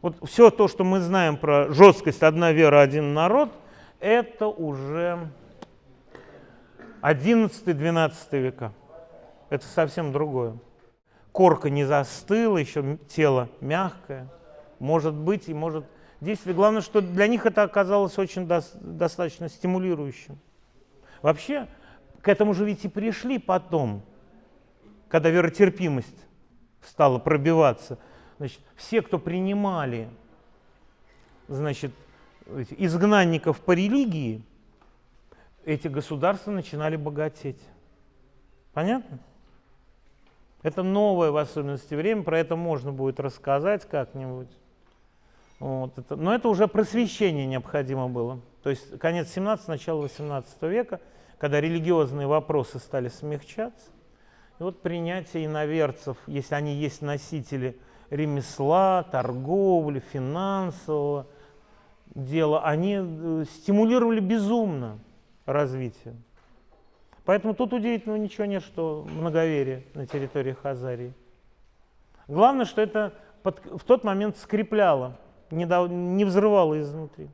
Вот все то, что мы знаем про жесткость «одна вера, один народ», это уже 11-12 века. Это совсем другое. Корка не застыла, еще тело мягкое. Может быть и может действовать. Главное, что для них это оказалось очень до достаточно стимулирующим. Вообще, к этому же ведь и пришли потом, когда веротерпимость стала пробиваться. Значит, все, кто принимали значит, изгнанников по религии, эти государства начинали богатеть. Понятно? Это новое в особенности время, про это можно будет рассказать как-нибудь. Вот это, но это уже просвещение необходимо было. То есть конец 17 начало 18 века, когда религиозные вопросы стали смягчаться. И вот принятие иноверцев, если они есть носители ремесла, торговли, финансового дела, они э, стимулировали безумно развитие. Поэтому тут удивительного ничего нет, что многоверие на территории Хазарии. Главное, что это под, в тот момент скрепляло, не, дал, не взрывало изнутри.